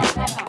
that.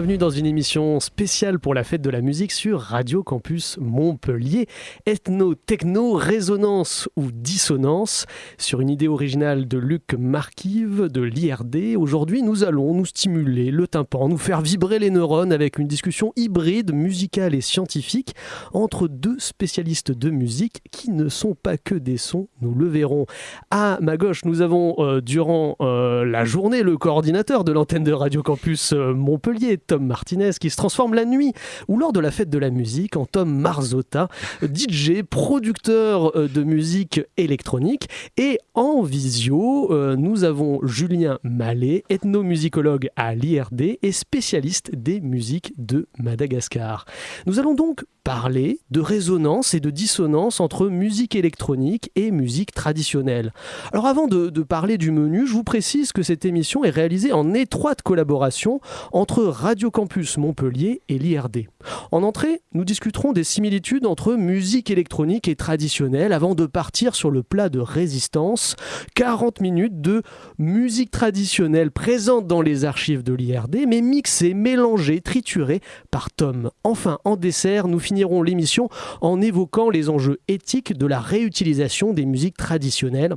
Bienvenue dans une émission spéciale pour la fête de la musique sur Radio Campus Montpellier. Ethno, techno, résonance ou dissonance sur une idée originale de Luc Marquive de l'IRD. Aujourd'hui, nous allons nous stimuler le tympan, nous faire vibrer les neurones avec une discussion hybride, musicale et scientifique entre deux spécialistes de musique qui ne sont pas que des sons, nous le verrons. À ma gauche, nous avons euh, durant euh, la journée le coordinateur de l'antenne de Radio Campus euh, Montpellier, Tom Martinez, qui se transforme la nuit ou lors de la fête de la musique en Tom Marzota, DJ, producteur euh, de musique électronique. Et en visio, euh, nous avons Julien Mallet, ethnomusicologue à l'IRD et spécialiste des musiques de Madagascar. Nous allons donc parler de résonance et de dissonance entre musique électronique et musique traditionnelle. Alors avant de, parler du menu, je vous précise que cette émission est réalisée en étroite collaboration entre Radio Campus Montpellier et l'IRD. En entrée, nous discuterons des similitudes entre musique électronique et traditionnelle avant de partir sur le plat de résistance. 40 minutes de musique traditionnelle présente dans les archives de l'IRD, mais mixée, mélangée, triturée par Tom. Enfin, en dessert, nous finirons l'émission en évoquant les enjeux éthiques de la réutilisation des musiques traditionnelles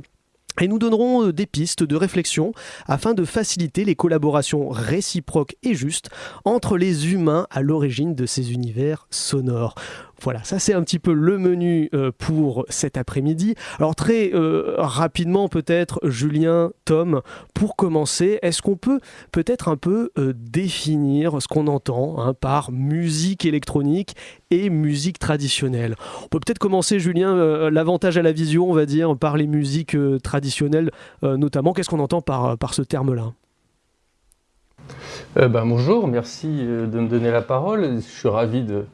et nous donnerons euh, des pistes de réflexion afin de faciliter les collaborations réciproques et justes entre les humains à l'origine de ces univers sonores. Voilà, ça c'est un petit peu le menu euh, pour cet après-midi. Alors très euh, rapidement peut-être, Julien, Tom, pour commencer, est-ce qu'on peut peut-être un peu euh, définir ce qu'on entend hein, par musique électronique et musique traditionnelle? On peut peut-être commencer, Julien, l'avantage à la vision, on va dire, par les musiques traditionnelles notamment. Qu'est-ce qu'on entend par, ce terme-là? Ben, bonjour, merci de me donner la parole. Je suis ravi de,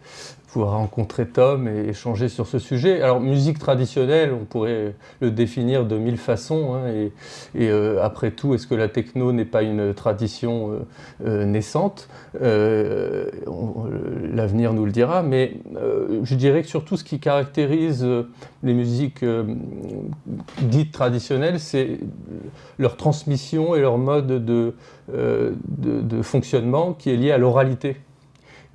pouvoir rencontrer Tom et échanger sur ce sujet. Alors, musique traditionnelle, on pourrait le définir de mille façons. Hein, et, euh, après tout, est-ce que la techno n'est pas une tradition euh, euh, naissante? L'avenir nous le dira. Mais je dirais que surtout, ce qui caractérise les musiques dites traditionnelles, c'est leur transmission et leur mode de, de, de fonctionnement qui est lié à l'oralité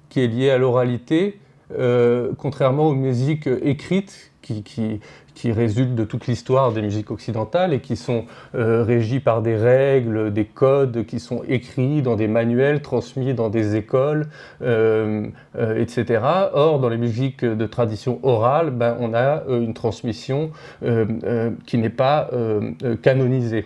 qui est lié à l'oralité euh, contrairement aux musiques écrites qui, résultent de toute l'histoire des musiques occidentales et qui sont euh, régies par des règles, des codes qui sont écrits dans des manuels, transmis dans des écoles, euh, etc. Or, dans les musiques de tradition orale, ben, on a une transmission qui n'est pas canonisée.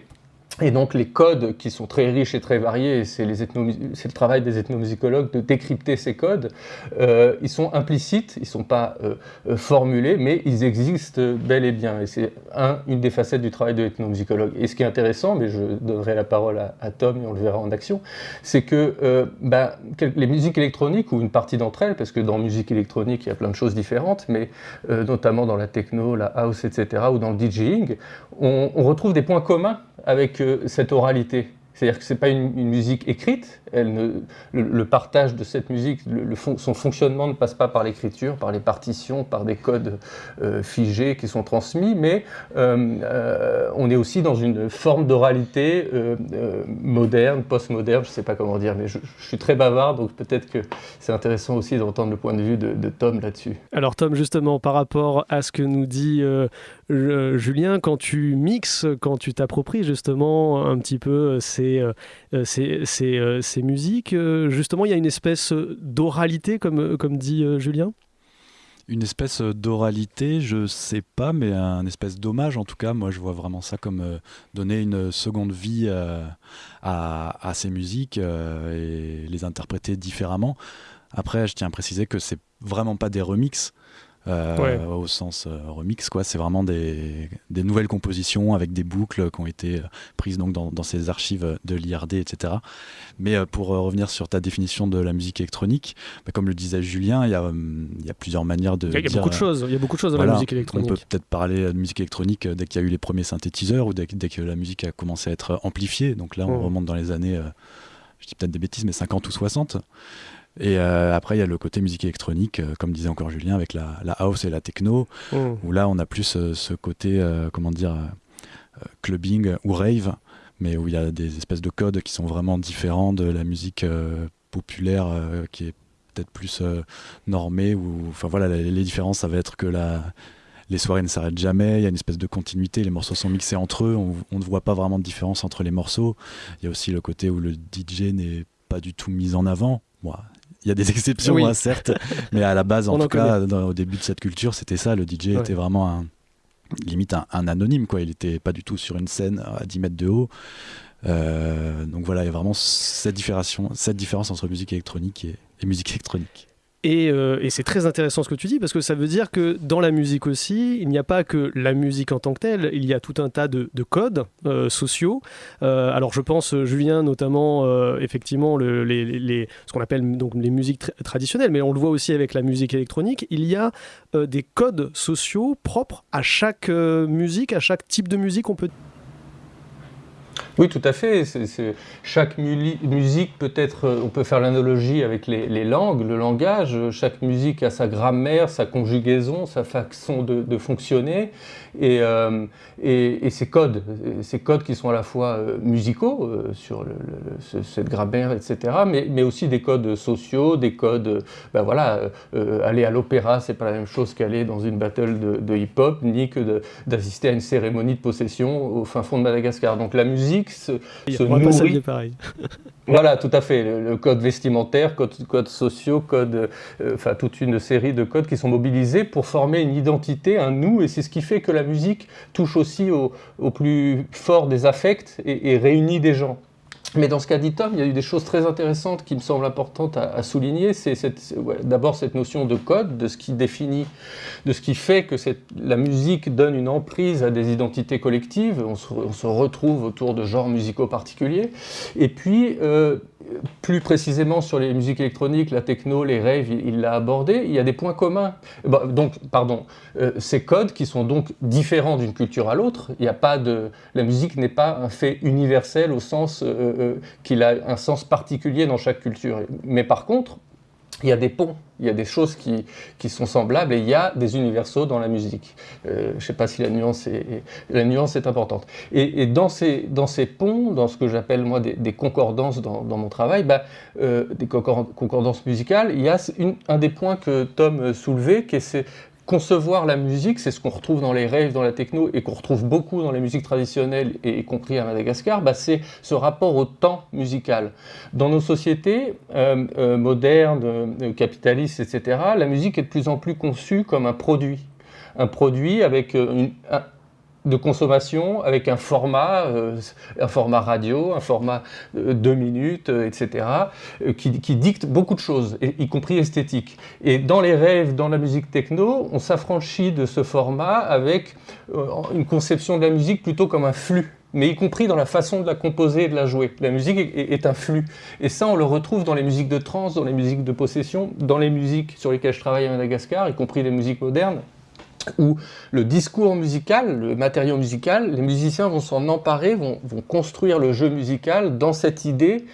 Et donc les codes qui sont très riches et très variés, c'est le travail des ethnomusicologues de décrypter ces codes, euh, ils sont implicites, ils ne sont pas euh, euh, formulés, mais ils existent bel et bien. Et c'est un, une des facettes du travail de l'ethnomusicologue. Et ce qui est intéressant, mais je donnerai la parole à, Tom et on le verra en action, c'est que ben, les musiques électroniques, ou une partie d'entre elles, parce que dans musique électronique, il y a plein de choses différentes, mais notamment dans la techno, la house, etc., ou dans le DJing, on retrouve des points communs avec cette oralité. C'est-à-dire que ce n'est pas une, musique écrite, elle le, partage de cette musique, son fonctionnement ne passe pas par l'écriture, par les partitions, par des codes euh, figés qui sont transmis, mais euh, euh, on est aussi dans une forme d'oralité moderne, post-moderne, je ne sais pas comment dire, mais je, suis très bavard, donc peut-être que c'est intéressant aussi d'entendre le point de vue de, de Tom là-dessus. Alors Tom, justement, par rapport à ce que nous dit Julien, quand tu mixes, quand tu t'appropries justement un petit peu ces euh, euh, euh, ces, musiques. Justement, il y a une espèce d'oralité, comme, dit Julien? Une espèce d'oralité, je sais pas, mais un espèce d'hommage en tout cas. Moi, je vois vraiment ça comme donner une seconde vie à, ces musiques et les interpréter différemment. Après, je tiens à préciser que c'est vraiment pas des remixes. Euh, au sens euh, remix. Quoi. C'est vraiment des, des, nouvelles compositions avec des boucles qui ont été prises donc, dans, dans ces archives de l'IRD, etc. Mais pour revenir sur ta définition de la musique électronique, bah, comme le disait Julien, il y a, y a plusieurs manières de. Il y a, beaucoup de choses. Il y a beaucoup de choses dans la musique électronique. On peut peut-être parler de musique électronique dès qu'il y a eu les premiers synthétiseurs ou dès, dès, que la musique a commencé à être amplifiée. Donc là, on remonte dans les années je dis peut-être des bêtises, mais 50 ou 60. Et euh, après, il y a le côté musique électronique, euh, comme disait encore Julien, avec la, house et la techno, mmh. où là, on a plus euh, ce côté, comment dire, clubbing ou rave, mais où il y a des espèces de codes qui sont vraiment différents de la musique populaire qui est peut-être plus normée. Ou, enfin voilà, les, les, différences, ça va être que la, les soirées ne s'arrêtent jamais, il y a une espèce de continuité, les morceaux sont mixés entre eux, on, ne voit pas vraiment de différence entre les morceaux. Il y a aussi le côté où le DJ n'est pas du tout mis en avant. Moi, y a des exceptions, hein, certes, mais à la base, en tout cas, au début de cette culture, c'était ça. Le DJ était vraiment un, limite un, anonyme, quoi. Il n'était pas du tout sur une scène à 10 mètres de haut. Euh, donc voilà, il y a vraiment cette différence, cette différence entre musique électronique et musique électronique. Euh, et, c'est très intéressant ce que tu dis parce que ça veut dire que dans la musique aussi, il n'y a pas que la musique en tant que telle, il y a tout un tas de, codes euh, sociaux. Euh, alors je pense, Julien, notamment, effectivement, ce qu'on appelle donc les musiques traditionnelles, mais on le voit aussi avec la musique électronique, il y a des codes sociaux propres à chaque musique, à chaque type de musique, on peut oui, tout à fait. chaque musique peut être, euh, on peut faire l'analogie avec les, langues, le langage. Chaque musique a sa grammaire, sa conjugaison, sa façon de, fonctionner, euh, et, et, ces codes, ces codes qui sont à la fois euh, musicaux sur cette grammaire, etc., mais, mais, aussi des codes sociaux, des codes, ben voilà, aller à l'opéra, c'est pas la même chose qu'aller dans une battle de, de hip-hop, ni que d'assister à une cérémonie de possession au fin fond de Madagascar. Donc la musique se, nourrit. pareil. voilà, tout à fait. Le, code vestimentaire, code, code sociaux, code, euh, enfin toute une série de codes qui sont mobilisés pour former une identité, un nous, et c'est ce qui fait que la musique touche aussi au, plus fort des affects et réunit des gens. Mais dans ce qu'a dit Tom, il y a eu des choses très intéressantes qui me semblent importantes à, souligner. C'est d'abord cette notion de code, de ce qui définit, de ce qui fait que la musique donne une emprise à des identités collectives. On se, retrouve autour de genres musicaux particuliers. Et puis, euh, plus précisément sur les musiques électroniques, la techno, les raves, il l'a abordé, il y a des points communs. Bah, donc, pardon, euh, ces codes qui sont donc différents d'une culture à l'autre, il n'y a pas de... La musique n'est pas un fait universel au sens euh, euh, qu'il a un sens particulier dans chaque culture. Mais par contre, il y a des ponts, il y a des choses qui, qui, sont semblables et il y a des universaux dans la musique. Euh, je ne sais pas si la nuance est, la nuance est importante. Et, dans, ces, dans ces ponts, dans ce que j'appelle moi des, concordances dans, mon travail, bah, euh, des concordances musicales, il y a un des points que Tom soulevait, qui est concevoir la musique, c'est ce qu'on retrouve dans les rêves, dans la techno, et qu'on retrouve beaucoup dans les musiques traditionnelles, et y compris à Madagascar, bah c'est ce rapport au temps musical. Dans nos sociétés euh, euh, modernes, euh, capitalistes, etc., la musique est de plus en plus conçue comme un produit. Un produit avec une, de consommation avec un format, euh, un format radio, un format de deux minutes, euh, etc., euh, qui, dicte beaucoup de choses, y compris esthétique. Et dans les rêves, dans la musique techno, on s'affranchit de ce format avec une conception de la musique plutôt comme un flux mais y compris dans la façon de la composer et de la jouer. La musique est, est, un flux. Et ça, on le retrouve dans les musiques de trance, dans les musiques de possession, dans les musiques sur lesquelles je travaille à Madagascar, y compris les musiques modernes où le discours musical, le matériau musical, les musiciens vont s'en emparer, vont, construire le jeu musical dans cette idée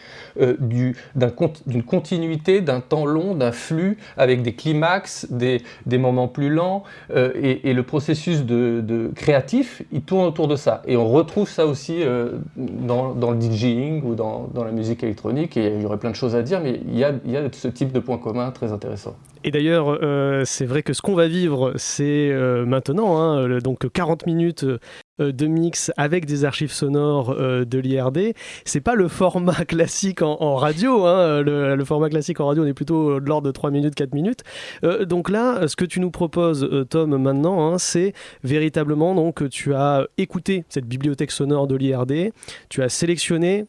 euh, d'une continuité, d'un temps long, d'un flux, avec des climax, des, moments plus lents, euh, et, le processus de, créatif, il tourne autour de ça. Et on retrouve ça aussi euh, dans, le DJing ou dans, la musique électronique, et il y aurait plein de choses à dire, mais il y a, il y a ce type de points communs très intéressant. Et d'ailleurs, c'est vrai que ce qu'on va vivre, c'est maintenant, hein, donc 40 minutes euh, de mix avec des archives sonores euh, de l'IRD. C'est pas le format classique en, radio. Hein. Le, format classique en radio, on est plutôt de l'ordre de 3 minutes, 4 minutes. Euh, donc là, ce que tu nous proposes, Tom, maintenant, hein, c'est véritablement donc tu as écouté cette bibliothèque sonore de l'IRD, tu as sélectionné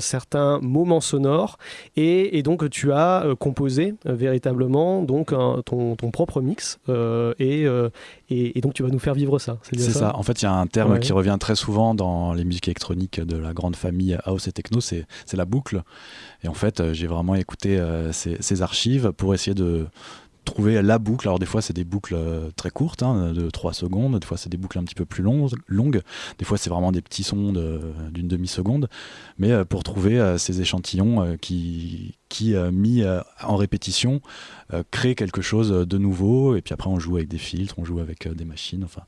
certains moments sonores et, donc tu as composé véritablement donc ton, ton, propre mix et, et, donc tu vas nous faire vivre ça. C'est ça. En fait, il y a un terme qui revient très souvent dans les musiques électroniques de la grande famille house et techno, c'est la boucle. Et en fait, euh, j'ai vraiment écouté euh, ces, archives pour essayer de trouver la boucle. Alors des fois c'est des boucles euh, très courtes, hein, de 3 secondes, des fois c'est des boucles un petit peu plus longues, longues. des fois c'est vraiment des petits sons d'une demi-seconde, mais pour trouver ces échantillons qui, qui mis en répétition, créent quelque chose de nouveau, et puis après on joue avec des filtres, on joue avec des machines, enfin...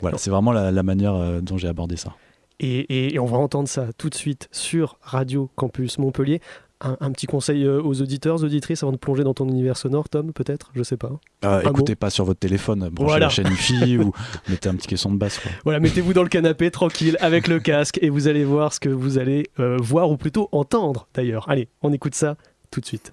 Voilà, c'est vraiment la, manière euh, dont j'ai abordé ça. Et, on va entendre ça tout de suite sur Radio Campus Montpellier. Un, petit conseil euh, aux auditeurs, auditrices, avant de plonger dans ton univers sonore, Tom, peut-être? Je sais pas. Euh, écoutez pas sur votre téléphone, branchez la chaîne IFI ou mettez un petit caisson de basse. Voilà, mettez-vous dans le canapé tranquille avec le casque et vous allez voir ce que vous allez voir ou plutôt entendre d'ailleurs. Allez, on écoute ça tout de suite.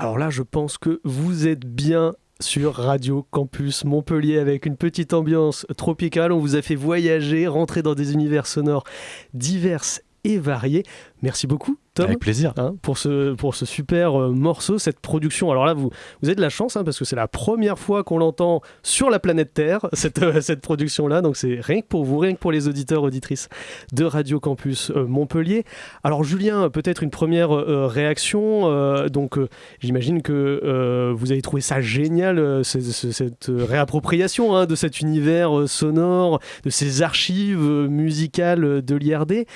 Alors là, je pense que vous êtes bien sur Radio Campus Montpellier avec une petite ambiance tropicale. On vous a fait voyager, rentrer dans des univers sonores divers et variés. Merci beaucoup avec plaisir. Hein, pour, ce, pour ce super euh, morceau, cette production. Alors là, vous, vous avez de la chance hein, parce que c'est la première fois qu'on l'entend sur la planète Terre, cette, euh, cette production-là. Donc c'est rien que pour vous, rien que pour les auditeurs, auditrices de Radio Campus euh, Montpellier. Alors Julien, peut-être une première réaction. donc j'imagine que vous avez trouvé ça génial, cette réappropriation hein, de cet univers sonore, de ces archives musicales de l'IRD.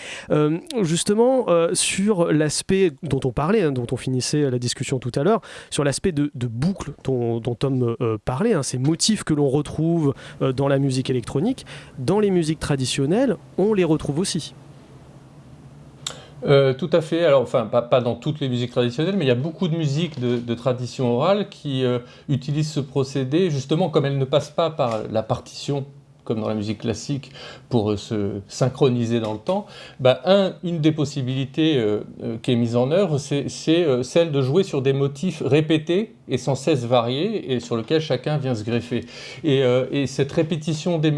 justement, sur l'aspect dont on parlait, hein, dont on finissait la discussion tout à l'heure, sur l'aspect de, boucle dont, Tom euh, parlait, hein, ces motifs que l'on retrouve euh, dans la musique électronique, dans les musiques traditionnelles, on les retrouve aussi. Euh, tout à fait. Alors, enfin, pas, dans toutes les musiques traditionnelles, mais il y a beaucoup de musiques de, tradition orale qui utilisent ce procédé, justement, comme elles ne passent pas par la partition comme dans la musique classique, pour euh, se synchroniser dans le temps, bah, un, une des possibilités euh, euh, qui est mise en œuvre, c'est celle de jouer sur des motifs répétés et sans cesse variés, et sur lesquels chacun vient se greffer. Et, et cette répétition des,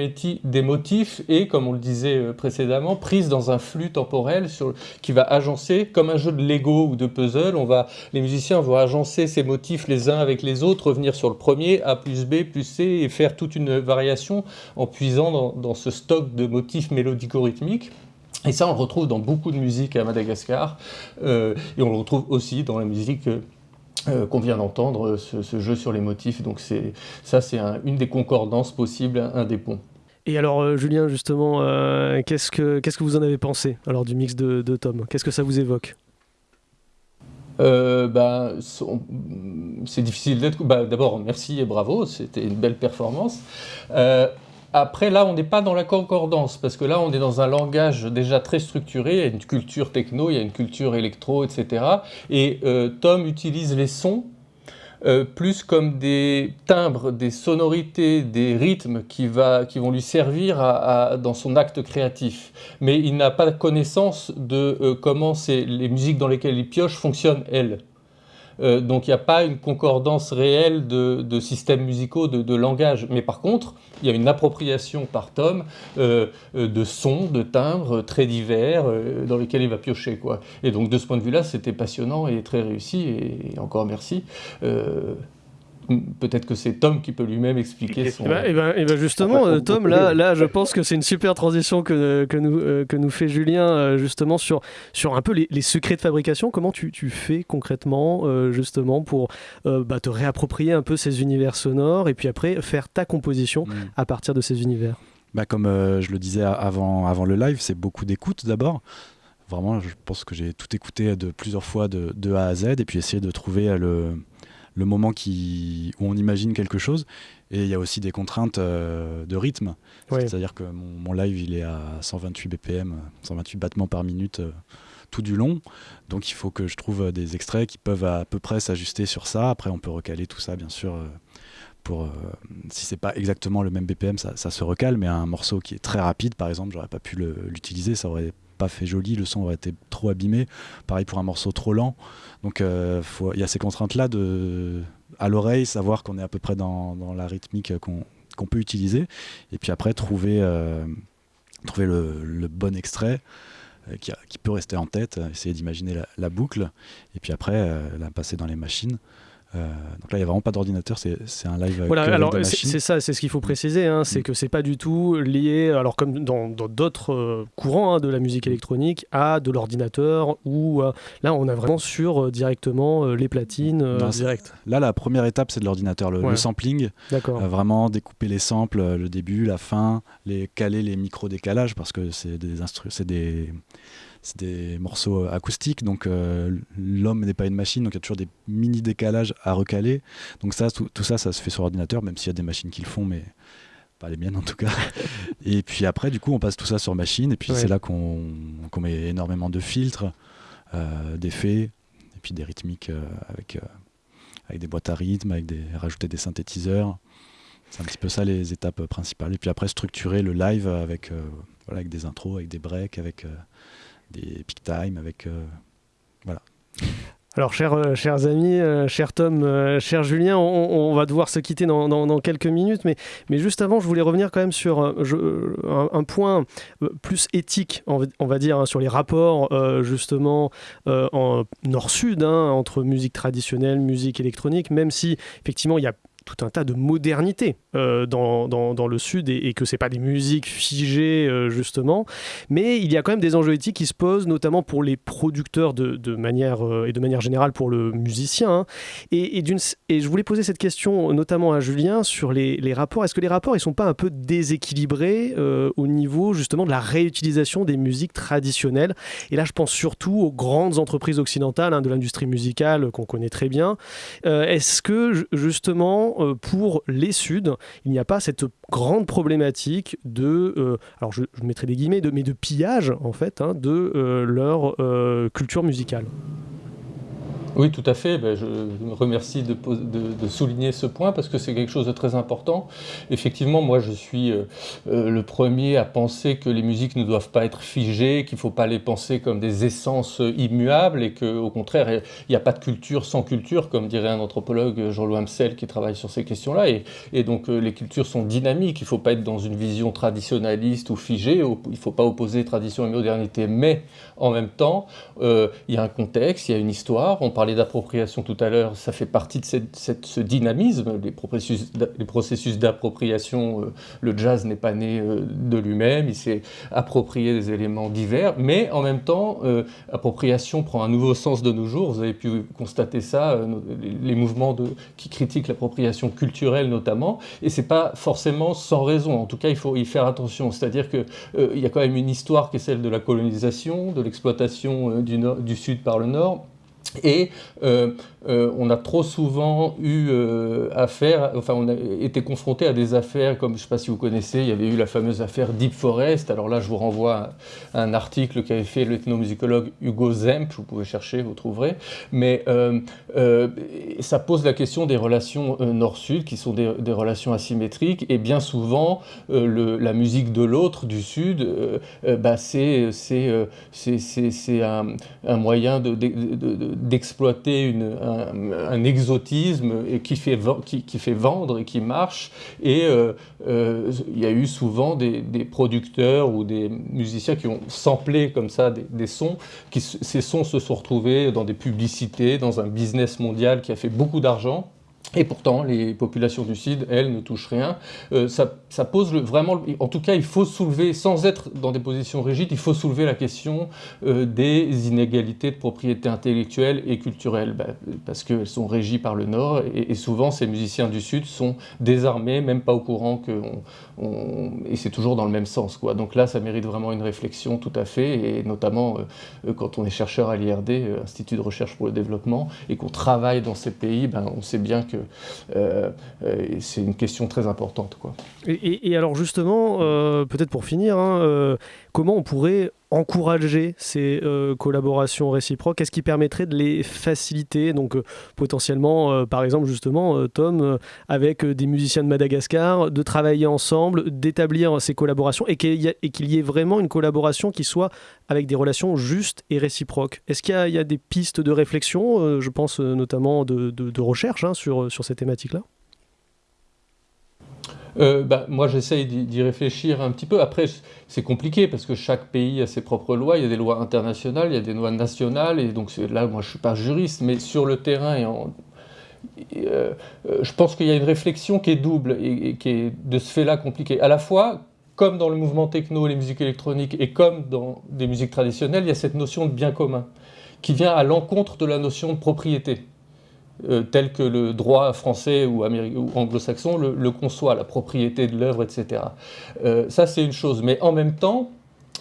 des, motifs est, comme on le disait précédemment, prise dans un flux temporel sur, qui va agencer, comme un jeu de Lego ou de puzzle, on va, les musiciens vont agencer ces motifs les uns avec les autres, revenir sur le premier, A plus B plus C, et faire toute une variation en puisant dans, ce stock de motifs mélodico-rythmiques. Et ça, on le retrouve dans beaucoup de musique à Madagascar, euh, et on le retrouve aussi dans la musique euh, qu'on vient d'entendre, ce, jeu sur les motifs. Donc ça, c'est une des concordances possibles, un, des ponts. Et alors, euh, Julien, justement, qu'est-ce que qu'est-ce que vous en avez pensé alors du mix de, de Tom? Qu'est-ce que ça vous évoque? Euh, bah, c'est difficile d'être. Bah, D'abord, merci et bravo, c'était une belle performance. Euh, après, là, on n'est pas dans la concordance, parce que là, on est dans un langage déjà très structuré, il y a une culture techno, il y a une culture électro, etc. Et euh, Tom utilise les sons euh, plus comme des timbres, des sonorités, des rythmes qui, vont lui servir dans son acte créatif. Mais il n'a pas connaissance de euh, comment les musiques dans lesquelles il pioche fonctionnent, elles. Euh, donc il n'y a pas une concordance réelle de, systèmes musicaux, de, langage. Mais par contre, il y a une appropriation par Tom euh, euh, de sons, de timbres très divers dans lesquels il va piocher. Quoi. Et donc de ce point de vue-là, c'était passionnant et très réussi. Et, encore merci peut-être que c'est Tom qui peut lui-même expliquer son. Et ben, ben, ben justement, euh, Tom, là, là, je pense que c'est une super transition que, que, nous, euh, que nous fait Julien, euh, justement, sur, sur un peu les, les secrets de fabrication. Comment tu, tu fais concrètement, justement, pour bah, te réapproprier un peu ces univers sonores et puis après faire ta composition mm. à partir de ces univers? Bah, Comme je le disais avant, avant le live, c'est beaucoup d'écoute d'abord. Vraiment, je pense que j'ai tout écouté de plusieurs fois de, de A à Z et puis essayer de trouver le le moment qui, où on imagine quelque chose. Et il y a aussi des contraintes euh, de rythme. C'est-à-dire que mon, live, il est à 128 BPM, 128 battements par minute euh, tout du long. Donc il faut que je trouve des extraits qui peuvent à peu près s'ajuster sur ça. Après, on peut recaler tout ça, bien sûr. Euh, pour, si c'est pas exactement le même BPM, ça, ça, se recale, mais un morceau qui est très rapide, par exemple, j'aurais pas pu l'utiliser, ça aurait pas fait joli, le son aurait été trop abîmé. Pareil pour un morceau trop lent. Donc euh, il y a ces contraintes-là de, à l'oreille, savoir qu'on est à peu près dans, la rythmique qu'on peut utiliser. Et puis après, trouver, euh, trouver le, bon extrait. Euh, qui, peut rester en tête, essayer d'imaginer la, la, boucle, et puis après la passer dans les machines. Euh, donc là, il n'y a vraiment pas d'ordinateur, c'est un live. Voilà, alors c'est ça, c'est ce qu'il faut préciser, hein, c'est mm. que c'est pas du tout lié, alors comme dans d'autres euh, courants hein, de la musique électronique, à de l'ordinateur, ou euh, là, on a vraiment sur directement les platines direct. Là, la première étape, c'est de l'ordinateur, le, sampling. vraiment découper les samples, le début, la fin, les caler les micro-décalages, parce que c'est des, c'est des c'est des morceaux euh, acoustiques, donc euh, l'homme n'est pas une machine, donc il y a toujours des mini décalages à recaler. Donc ça, tout, ça, ça se fait sur ordinateur, même s'il y a des machines qui le font, mais pas les miennes en tout cas. et puis après, du coup, on passe tout ça sur machine, et puis c'est là qu'on met énormément de filtres, euh, d'effets, et puis des rythmiques avec, avec des boîtes à rythme, avec des, rajouter des synthétiseurs. C'est un petit peu ça les étapes principales. Et puis après, structurer le live avec, voilà, avec des intros, avec des breaks, avec des peak time avec. Euh, voilà. Alors, chers, euh, chers amis, euh, cher Tom, cher Julien, on, va devoir se quitter dans, quelques minutes, mais, mais, juste avant, je voulais revenir quand même sur un, point plus éthique, on va, dire, hein, sur les rapports justement en nord-sud hein, entre musique traditionnelle, musique électronique, même si effectivement il y a tout un tas de modernité euh, dans, le Sud et, que c'est pas des musiques figées euh, justement. Mais il y a quand même des enjeux éthiques qui se posent, notamment pour les producteurs de, manière, euh, et de manière générale pour le musicien. Hein. Et, et, et, je voulais poser cette question notamment à Julien sur les, rapports. Est-ce que les rapports ils sont pas un peu déséquilibrés au niveau justement de la réutilisation des musiques traditionnelles? Et là, je pense surtout aux grandes entreprises occidentales hein, de l'industrie musicale qu'on connaît très bien. Est-ce que justement pour les Suds, il n'y a pas cette grande problématique de, euh, alors je, mettrai des guillemets, de, mais de pillage en fait hein, de euh, leur culture musicale. Oui, tout à fait. Ben, je me remercie de, souligner ce point parce que c'est quelque chose de très important. Effectivement, moi, je suis euh, euh, le premier à penser que les musiques ne doivent pas être figées, qu'il ne faut pas les penser comme des essences immuables et qu'au contraire, il n'y a pas de culture sans culture, comme dirait un anthropologue, Jean-Louis Hamsel, qui travaille sur ces questions-là. Et, donc, euh, les cultures sont dynamiques. Il ne faut pas être dans une vision traditionnaliste ou figée. Il ne faut pas opposer tradition et modernité. Mais en même temps, il y a un contexte, il y a une histoire. D'appropriation tout à l'heure, ça fait partie de ce dynamisme, les processus, d'appropriation. Euh, le jazz n'est pas né euh, de lui-même, il s'est approprié des éléments divers, mais en même temps, euh, appropriation prend un nouveau sens de nos jours. Vous avez pu constater ça, les, mouvements qui critiquent l'appropriation culturelle notamment, et c'est pas forcément sans raison. En tout cas, il faut y faire attention. C'est-à-dire qu'il il y a quand même une histoire qui est celle de la colonisation, de l'exploitation du Sud par le Nord et euh, euh, on a trop souvent eu euh, affaire, enfin on a été confronté à des affaires comme, je ne sais pas si vous connaissez, il y avait eu la fameuse affaire Deep Forest, alors là je vous renvoie à, un article qu'avait fait l'ethnomusicologue Hugo Zemp, vous pouvez chercher, vous trouverez, mais ça pose la question des relations nord-sud, qui sont des, relations asymétriques, et bien souvent la musique de l'autre, du sud, bah, c'est un, un, moyen de, d'exploiter un, exotisme qui, fait, qui, fait vendre et qui marche. Et euh, euh, il y a eu souvent des, producteurs ou des musiciens qui ont samplé comme ça des, sons. Qui, ces sons se sont retrouvés dans des publicités, dans un business mondial qui a fait beaucoup d'argent. Et pourtant, les populations du Sud, elles, ne touchent rien. Euh, ça, pose vraiment, en tout cas, il faut soulever, sans être dans des positions rigides, il faut soulever la question euh, des inégalités de propriété intellectuelle et culturelle, bah, parce qu'elles sont régies par le Nord, et, souvent ces musiciens du Sud sont désarmés, même pas au courant et c'est toujours dans le même sens. Quoi. Donc là, ça mérite vraiment une réflexion tout à fait, et notamment euh, quand on est chercheur à l'IRD, Institut de recherche pour le développement, et qu'on travaille dans ces pays, ben, on sait bien que euh, euh, c'est une question très importante. Quoi. Et, alors justement, euh, peut-être pour finir, hein, comment on pourrait encourager ces collaborations réciproques? Qu'est-ce qui permettrait de les faciliter? Donc potentiellement, par exemple justement, Tom, avec des musiciens de Madagascar, de travailler ensemble, d'établir ces collaborations et qu'il y, ait vraiment une collaboration qui soit avec des relations justes et réciproques. Est-ce qu'il y, a des pistes de réflexion, je pense notamment de, recherche hein, sur ces thématiques-là? Euh, bah, moi, j'essaye d'y réfléchir un petit peu. Après, c'est compliqué parce que chaque pays a ses propres lois. Il y a des lois internationales, il y a des lois nationales. Et donc là, moi, je ne suis pas juriste, mais sur le terrain, et euh, euh, je pense qu'il y a une réflexion qui est double et, qui est de ce fait-là compliquée. À la fois, comme dans le mouvement techno et les musiques électroniques, et comme dans des musiques traditionnelles, il y a cette notion de bien commun qui vient à l'encontre de la notion de propriété. Euh, tel que le droit français ou, anglo-saxon le, conçoit, la propriété de l'œuvre, etc. Euh, ça, c'est une chose. Mais en même temps,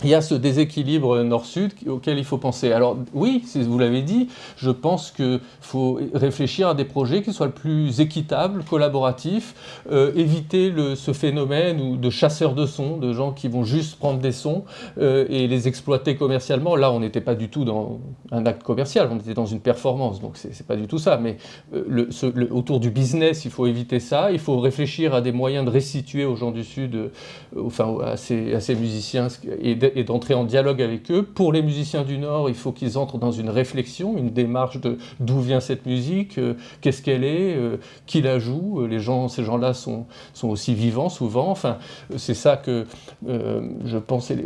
il y a ce déséquilibre nord-sud auquel il faut penser. Alors oui, vous l'avez dit, je pense qu'il faut réfléchir à des projets qui soient le plus équitables, collaboratifs, euh, éviter ce phénomène de chasseurs de sons, de gens qui vont juste prendre des sons euh, et les exploiter commercialement. Là, on n'était pas du tout dans un acte commercial, on était dans une performance, donc c'est pas du tout ça. Mais euh, autour du business, il faut éviter ça. Il faut réfléchir à des moyens de restituer aux gens du Sud, enfin à ces, à ces musiciens et et d'entrer en dialogue avec eux. Pour les musiciens du Nord, il faut qu'ils entrent dans une réflexion, une démarche de d'où vient cette musique, euh, qu'est-ce qu'elle est, euh, qui la joue. Gens, ces gens-là sont, sont aussi vivants souvent. Enfin, c'est ça que je pensais,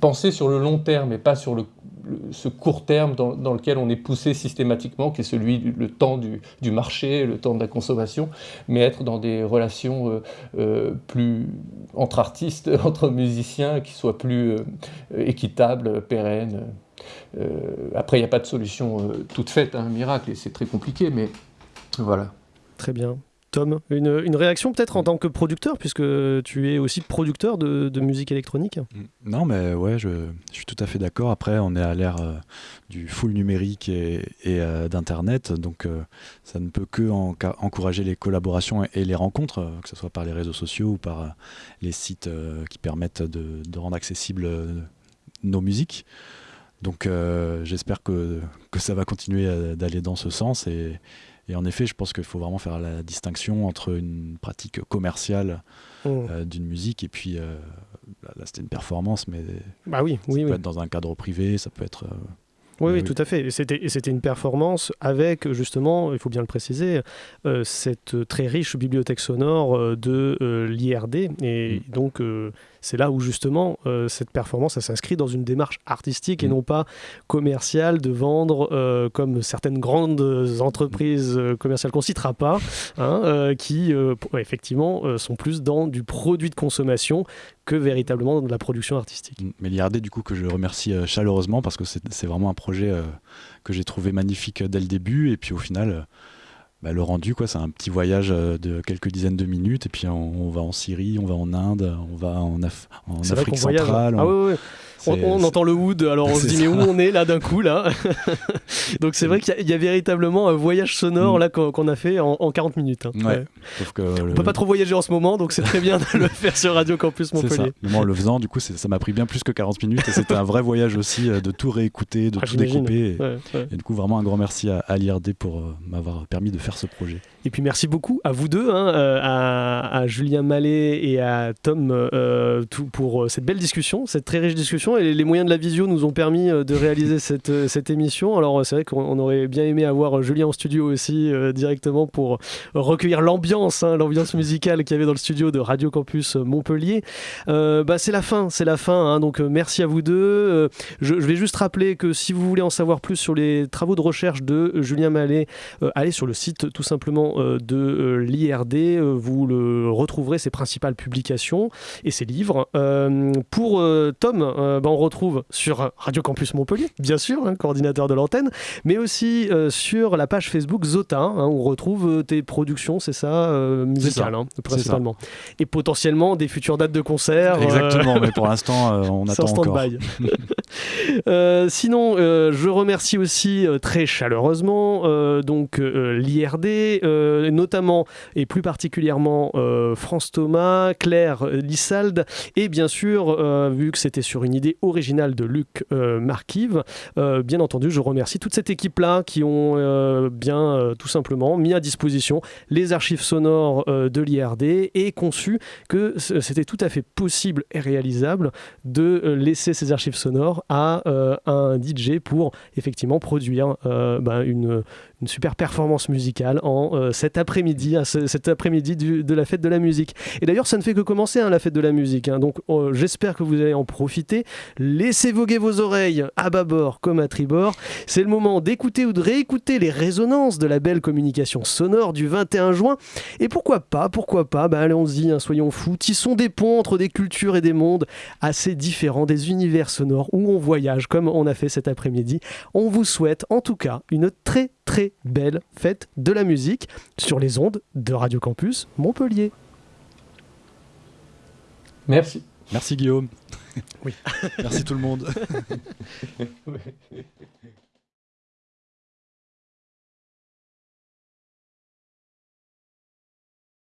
penser sur le long terme et pas sur le ce court terme dans, lequel on est poussé systématiquement, qui est celui du le temps du, marché, le temps de la consommation, mais être dans des relations euh, euh, plus entre artistes, entre musiciens, qui soient plus euh, équitables, pérennes. après, il n'y a pas de solution toute faite, un miracle, et c'est très compliqué, mais voilà. Très bien. Tom, une, réaction peut-être en tant que producteur, puisque tu es aussi producteur de, musique électronique? Mm. Non, mais ouais, je, suis tout à fait d'accord. Après, on est à l'ère euh, du full numérique et, euh, d'Internet, donc euh, ça ne peut que encourager les collaborations et, les rencontres, que ce soit par les réseaux sociaux ou par les sites qui permettent de, rendre accessibles nos musiques. Donc j'espère que, que ça va continuer d'aller dans ce sens et, et en effet, je pense qu'il faut vraiment faire la distinction entre une pratique commerciale mmh. euh, d'une musique et puis euh, là, c'était une performance, mais bah oui, ça oui, peut être dans un cadre privé, ça peut être. Euh, oui, oui, tout à fait. C'était une performance avec, justement, il faut bien le préciser, cette très riche bibliothèque sonore de l'IRD. Et mmh. donc, c'est là où justement euh, cette performance s'inscrit dans une démarche artistique et mm. non pas commerciale de vendre euh, comme certaines grandes entreprises euh, commerciales qu'on citera pas, hein, qui effectivement sont plus dans du produit de consommation que véritablement dans de la production artistique. Mm. Mais l'IRD du coup que je remercie chaleureusement parce que c'est vraiment un projet que j'ai trouvé magnifique dès le début et puis au final bah, le rendu, quoi, c'est un petit voyage euh, de quelques dizaines de minutes, et puis on, va en Syrie, on va en Inde, on va en, en Afrique centrale. Ah, oui, oui. On, entend le wood, alors on se dit mais où on est là d'un coup là Donc c'est vrai qu'il y, a véritablement un voyage sonore mm. là qu'on a fait en, 40 minutes. Hein. Ouais. on peut pas trop voyager en ce moment, donc c'est très bien de le faire sur Radio Campus Montpellier. Mais moi en le faisant, du coup, ça m'a pris bien plus que 40 minutes et c'était un vrai voyage aussi euh, de tout réécouter, de ah, tout découper. Et, du coup, vraiment un grand merci à, à l'IRD pour euh, m'avoir permis de faire ce projet. Et puis merci beaucoup à vous deux, hein, euh, à, Julien Mallet et à Tom tout, pour cette belle discussion, cette très riche discussion et les moyens de la visio nous ont permis euh, de réaliser cette, euh, cette émission. Alors c'est vrai qu'on aurait bien aimé avoir euh, Julien en studio aussi directement pour recueillir l'ambiance, hein, l'ambiance musicale qu'il y avait dans le studio de Radio Campus Montpellier. bah, c'est la fin, c'est la fin. Hein, donc merci à vous deux. Je, vais juste rappeler que si vous voulez en savoir plus sur les travaux de recherche de Julien Mallet, allez sur le site tout simplement de l'IRD. vous le retrouverez ses principales publications et ses livres. pour Tom, bah, on retrouve sur Radio Campus Montpellier, bien sûr, hein, coordinateur de l'antenne, mais aussi euh, sur la page Facebook Zota, hein, où on retrouve euh, tes productions, c'est ça, euh, musicales, hein, principalement. Et potentiellement des futures dates de concert. Exactement, mais pour l'instant, on attend encore. sinon, je remercie aussi très chaleureusement donc l'IRD, notamment et plus particulièrement France Thomas, Claire Lissalde, et bien sûr, vu que c'était sur une idée original de Luc euh, Marquive. Euh, bien entendu, je remercie toute cette équipe-là qui ont euh, bien tout simplement mis à disposition les archives sonores de l'IRD et conçu que c'était tout à fait possible et réalisable de laisser ces archives sonores à un DJ pour effectivement produire ben, une, une super performance musicale en euh, cet après-midi, cet après-midi de la fête de la musique. Et d'ailleurs, ça ne fait que commencer hein, la fête de la musique. Hein. donc, euh, j'espère que vous allez en profiter. Laissez voguer vos oreilles à bâbord comme à tribord. C'est le moment d'écouter ou de réécouter les résonances de la belle communication sonore du 21 juin. Et pourquoi pas, pourquoi pas, bah, allons-y, hein, soyons fous. Tissons des ponts entre des cultures et des mondes assez différents, des univers sonores où on voyage comme on a fait cet après-midi. On vous souhaite en tout cas une très très belle fête de la musique sur les ondes de Radio Campus Montpellier. Merci. Merci Guillaume. Oui. Merci tout le monde.